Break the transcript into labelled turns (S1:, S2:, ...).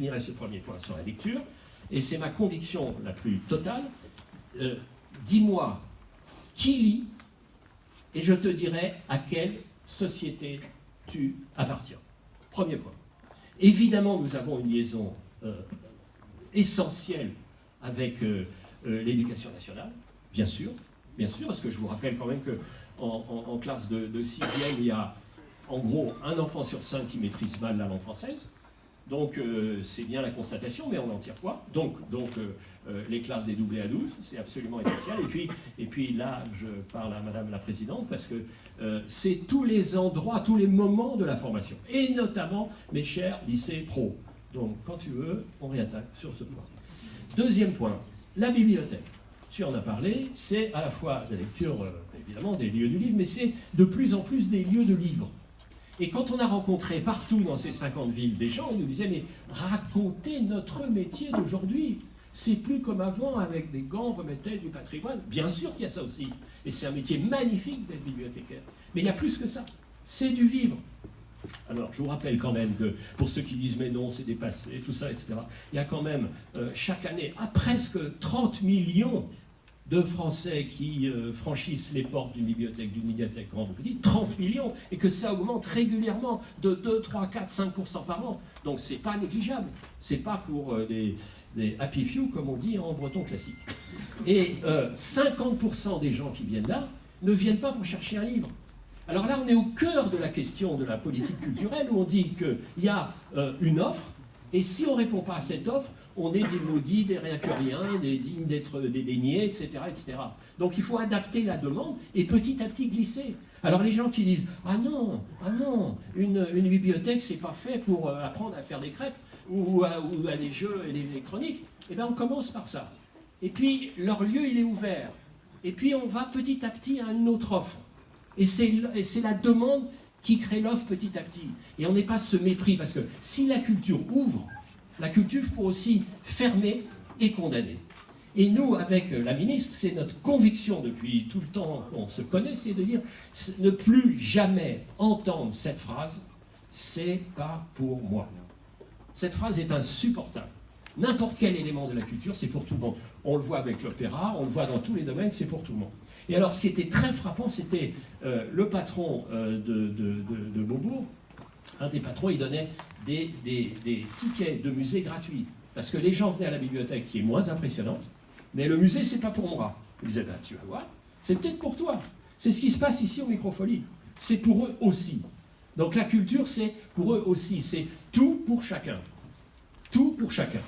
S1: finirai ce premier point sur la lecture, et c'est ma conviction la plus totale. Euh, dis-moi qui lit, et je te dirai à quelle société tu appartiens. Premier point. Évidemment, nous avons une liaison euh, essentielle avec euh, l'éducation nationale, bien sûr, bien sûr, parce que je vous rappelle quand même qu'en en, classe de, de sixième, il y a en gros un enfant sur cinq qui maîtrise mal la langue française, donc euh, c'est bien la constatation, mais on en tire quoi Donc, euh, euh, les classes dédoublées à 12, c'est absolument essentiel. Et puis, et puis là, je parle à Madame la Présidente, parce que c'est tous les endroits, tous les moments de la formation, et notamment mes chers lycées pro. Donc quand tu veux, on réattaque sur ce point. Deuxième point, la bibliothèque. Tu en as parlé, c'est à la fois la lecture, évidemment, des lieux du livre, mais c'est de plus en plus des lieux de livres. Et quand on a rencontré partout dans ces 50 villes des gens, ils nous disaient, mais racontez notre métier d'aujourd'hui. C'est plus comme avant, avec des gants, on remettait du patrimoine. Bien sûr qu'il y a ça aussi. Et c'est un métier magnifique d'être bibliothécaire. Mais il y a plus que ça. C'est du vivre. Alors, je vous rappelle quand même que, pour ceux qui disent mais non, c'est dépassé, tout ça, etc., il y a quand même, euh, chaque année, à presque 30 millions de Français qui euh, franchissent les portes d'une bibliothèque, d'une médiathèque grande ou petite, 30 millions, et que ça augmente régulièrement de 2, 3, 4, 5% par an. Donc c'est pas négligeable. C'est pas pour euh, des, happy few, comme on dit en breton classique. Et 50% euh, des gens qui viennent là ne viennent pas pour chercher un livre. Alors là, on est au cœur de la question de la politique culturelle, où on dit qu'il y a une offre, et si on ne répond pas à cette offre, on est des maudits, des rien que rien, des dignes d'être dédaignés, etc., etc. Donc il faut adapter la demande et petit à petit glisser. Alors les gens qui disent « Ah non, ah non, une, bibliothèque, c'est pas fait pour euh, apprendre à faire des crêpes ou à, ou à des jeux électroniques », eh bien on commence par ça. Et puis leur lieu, il est ouvert. Et puis on va petit à petit à une autre offre. Et c'est la demande qui crée l'offre petit à petit. Et on n'est pas ce mépris, parce que si la culture ouvre, la culture pour aussi fermer et condamner. Et nous, avec la ministre, c'est notre conviction depuis tout le temps qu'on se connaît, c'est de dire ne plus jamais entendre cette phrase « c'est pas pour moi ». Cette phrase est insupportable. N'importe quel élément de la culture, c'est pour tout le monde. On le voit avec l'opéra, on le voit dans tous les domaines, c'est pour tout le monde. Et alors, ce qui était très frappant, c'était euh, le patron euh, de, Beaubourg, un des patrons, il donnait des, tickets de musée gratuits. Parce que les gens venaient à la bibliothèque, qui est moins impressionnante, mais le musée, c'est pas pour moi. Il disait, ben, tu vas voir, c'est peut-être pour toi. C'est ce qui se passe ici au Microfolie. C'est pour eux aussi. Donc la culture, c'est pour eux aussi. C'est tout pour chacun. Tout pour chacun.